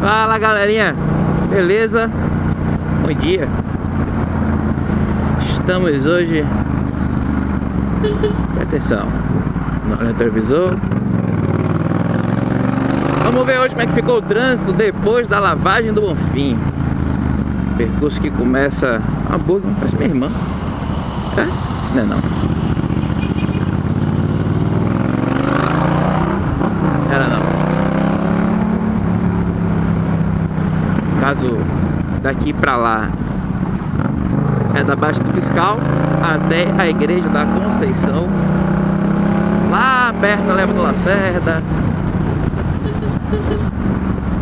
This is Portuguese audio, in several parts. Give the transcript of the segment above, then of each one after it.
Fala galerinha, beleza? Bom dia. Estamos hoje. Atenção. No retrovisor Vamos ver hoje como é que ficou o trânsito Depois da lavagem do Bonfim. Percurso que começa. Hamburgo, parece minha irmã. É? Não é não Era não caso daqui para lá. É da Baixa do Fiscal até a Igreja da Conceição. Lá perto da Leva do Lacerda.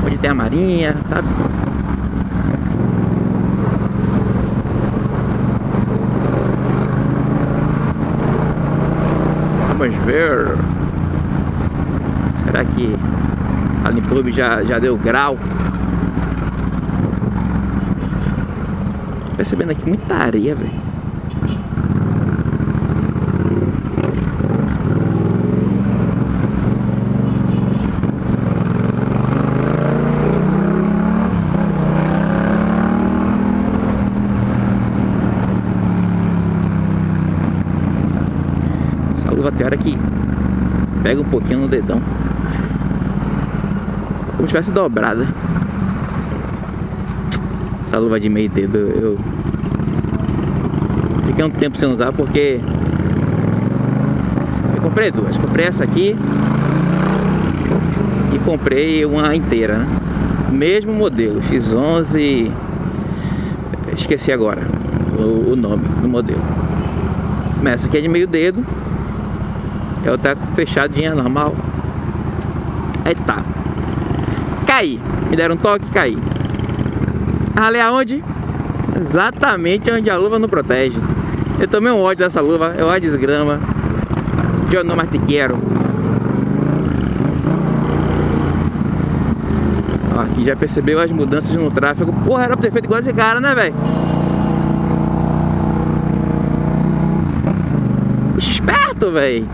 Onde tem a Marinha, sabe? Vamos ver. Será que a Limpub já, já deu grau percebendo aqui muita areia, velho. Essa luva tem hora que pega um pouquinho no dedão. Como se tivesse dobrada. Essa luva de meio dedo eu fiquei um tempo sem usar porque eu comprei duas. Comprei essa aqui e comprei uma inteira, né? Mesmo modelo, X11 Esqueci agora o, o nome do modelo Essa aqui é de meio dedo Ela tá fechadinha, normal Aí tá Caí, me deram um toque, caí Ralei aonde? Exatamente onde a luva não protege. Eu tomei um ódio dessa luva, eu a desgrama. Eu não mais te quero. Aqui já percebeu as mudanças no tráfego. Porra, era pra ter feito igual esse cara, né, velho? Esperto, velho.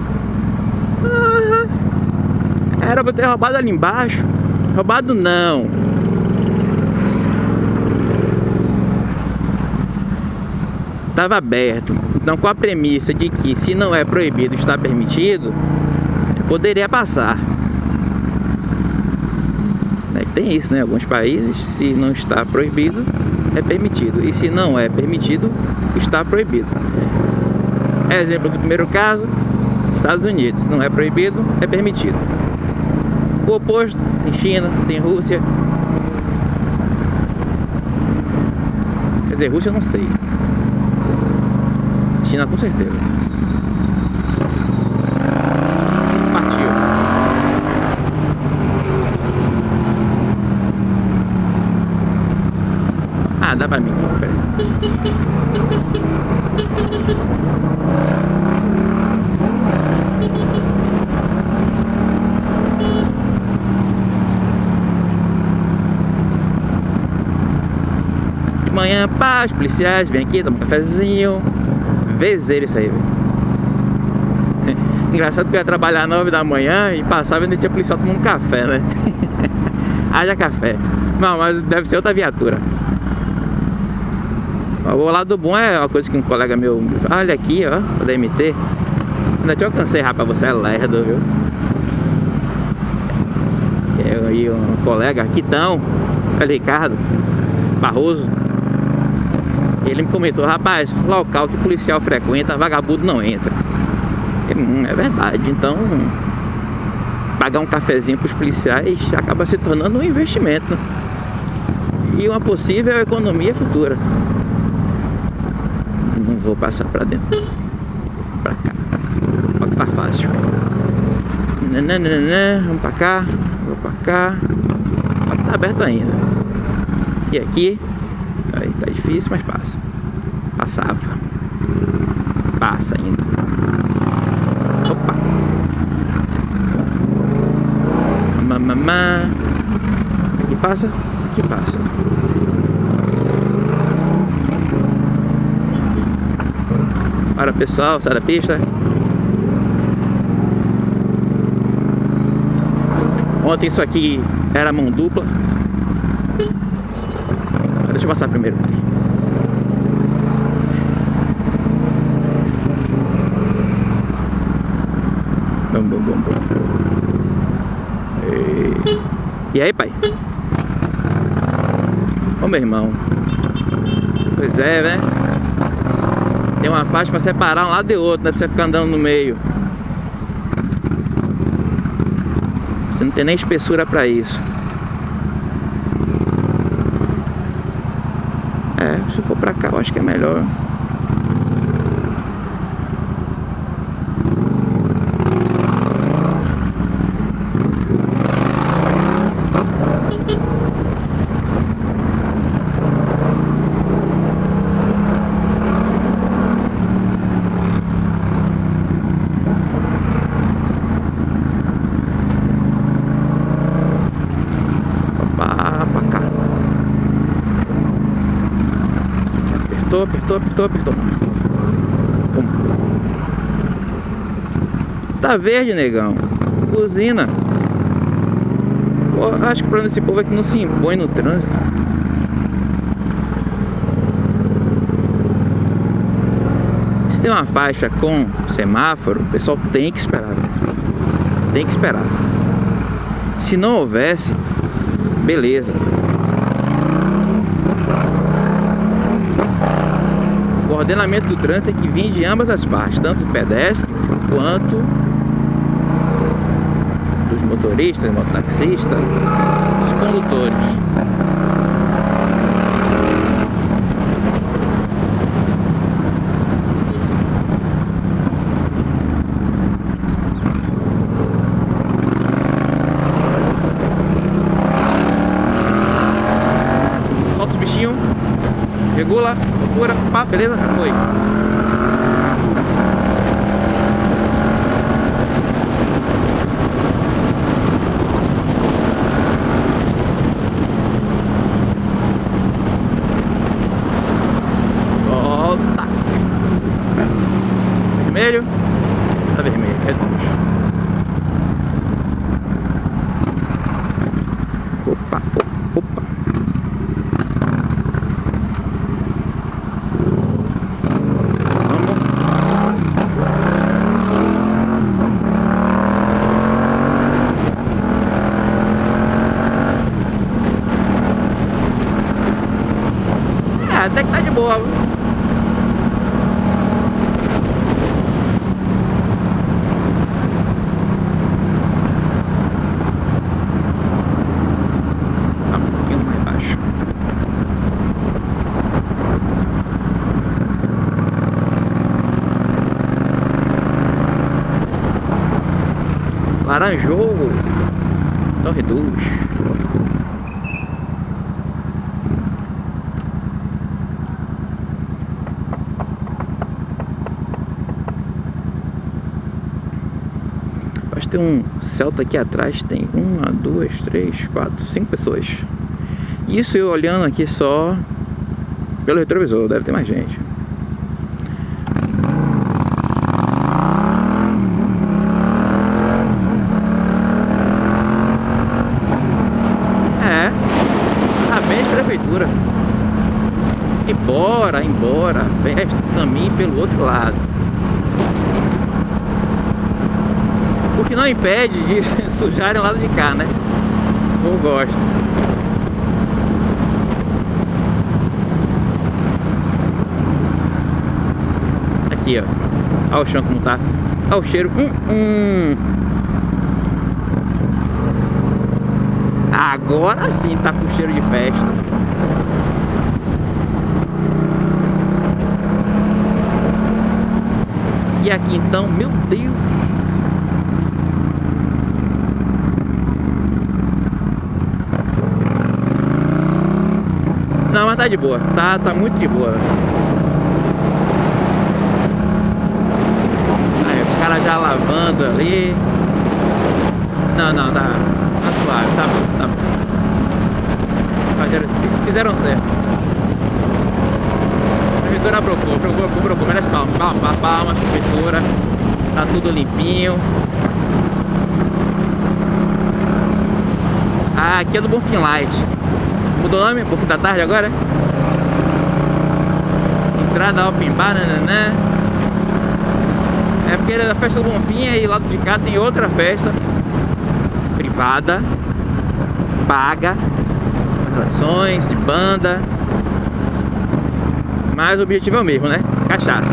Era pra ter roubado ali embaixo. Roubado não. Estava aberto. Então, com a premissa de que se não é proibido, está permitido, poderia passar. É, tem isso, né? Alguns países, se não está proibido, é permitido. E se não é permitido, está proibido. Exemplo do primeiro caso, Estados Unidos. Não é proibido, é permitido. O oposto, tem China, tem Rússia. Quer dizer, Rússia eu não sei. China com certeza. Partiu. Ah, dá pra mim. Peraí. De manhã, paz, policiais, vem aqui, toma um cafezinho Vezeiro isso aí, velho. Engraçado que eu ia trabalhar às 9 da manhã e passava e ainda tinha policial tomando café, né? Haja café. Não, mas deve ser outra viatura. O lado bom é uma coisa que um colega meu... Olha aqui, ó, o DMT. Ainda te alcancei, rapaz, você é lerdo, viu? Eu e um colega, Quitão, é Ricardo Barroso. Ele me comentou, rapaz, local que policial frequenta, vagabundo não entra. Hum, é verdade, então pagar um cafezinho para os policiais acaba se tornando um investimento e uma possível economia futura. Não vou passar para dentro, para cá. Olha que tá fácil. Nananana, vamos para cá, vou para cá. Tá aberto ainda. E aqui difícil, mas passa. Passava. Passa ainda. Opa. Mamamá. Aqui passa, aqui passa. Para pessoal, sai da pista. Ontem isso aqui era mão dupla. Deixa eu passar primeiro. E... e aí, pai? Ô, meu irmão. Pois é, né? Tem uma faixa pra separar um lado de outro, não é pra você ficar andando no meio. Você não tem nem espessura pra isso. É, se for pra cá eu acho que é melhor. Opa, pra cá. Apertou, apertou, apertou. Tá verde, negão. Buzina. Pô, acho que o problema desse povo é que não se impõe no trânsito. Se tem uma faixa com semáforo, o pessoal tem que esperar. né? Tem que esperar. Se não houvesse, beleza. O ordenamento do trânsito tem que vir de ambas as partes, tanto do pedestre quanto dos motoristas, mototaxistas, dos condutores. Solta os bichinhos, regula, procura, pá, beleza? Foi. Volta. Vermelho. Tá vermelho, reduz. Opa, opa, opa. Vamos. É, até que tá de boa. viu? Tá um pouquinho mais baixo. Laranjou. Então reduz. Acho que tem um Celta aqui atrás, tem uma, duas, três, quatro, cinco pessoas. Isso eu olhando aqui só pelo retrovisor, deve ter mais gente. É, tá bem de prefeitura. Embora, embora, veste caminho pelo outro lado. O que não impede de sujarem o lado de cá, né? Eu gosto. Aqui, ó. Olha o chão como tá. Olha o cheiro. Hum, hum. Agora sim tá com cheiro de festa. E aqui então, meu Deus. Não, mas tá de boa. Tá, tá muito de boa. Aí, os caras já lavando ali. Não, não, tá, tá suave, tá tá fizeram certo. Prefeitura procurou, procurou, procurou, merece palma, palma, palma, prefeitura. Tá tudo limpinho. Ah, aqui é do Bonfim Light. Mudou o nome? Buff da tarde agora? Entrada Open Bar, nananã. É porque é da festa do Bonfim e lá de cá tem outra festa privada, paga, atrações de banda. Mas o objetivo é o mesmo, né? Cachaça.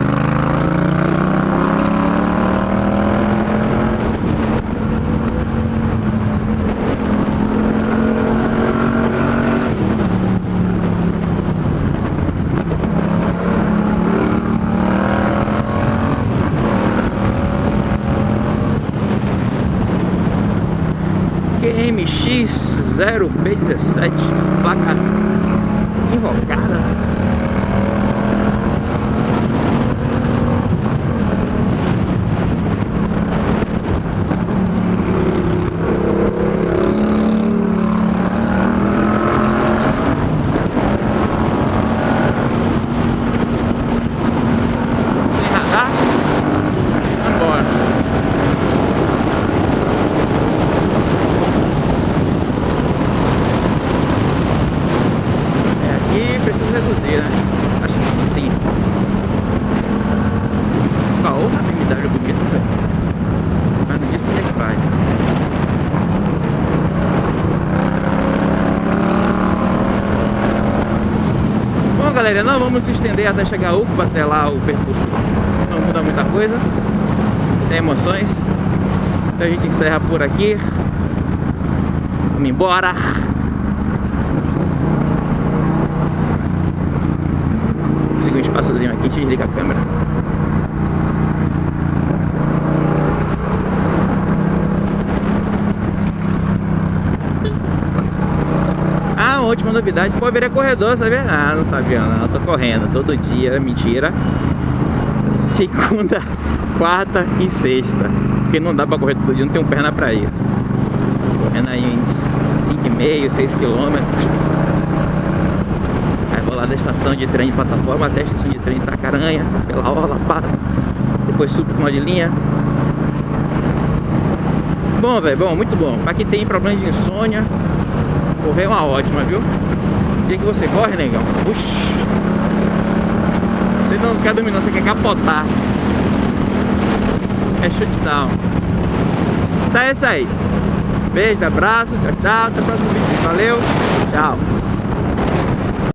QMX0P17 Placa invocada não vamos estender até chegar Uco, até lá o percurso não muda muita coisa, sem emoções. Então a gente encerra por aqui. Vamos embora. Consegui um espaçozinho aqui, desliga a câmera. Última novidade, pô, virei corredor, sabia? Ah, não sabia não, tô correndo todo dia, mentira. Segunda, quarta e sexta Porque não dá pra correr todo dia, não tenho perna pra isso. Correndo aí uns 5,5, 6 quilômetros. Aí vou lá da estação de trem de plataforma até a estação de trem de Itacaranha Pela orla, para Depois subo com uma de linha. Bom, velho, bom, muito bom. Pra quem tem problema de insônia Correr é uma ótima, viu? O dia que você corre, negão? Puxa Você não quer dormir não, você quer capotar. É shutdown. Então é isso aí. Beijo, abraço, tchau, tchau Até o próximo vídeo, valeu, tchau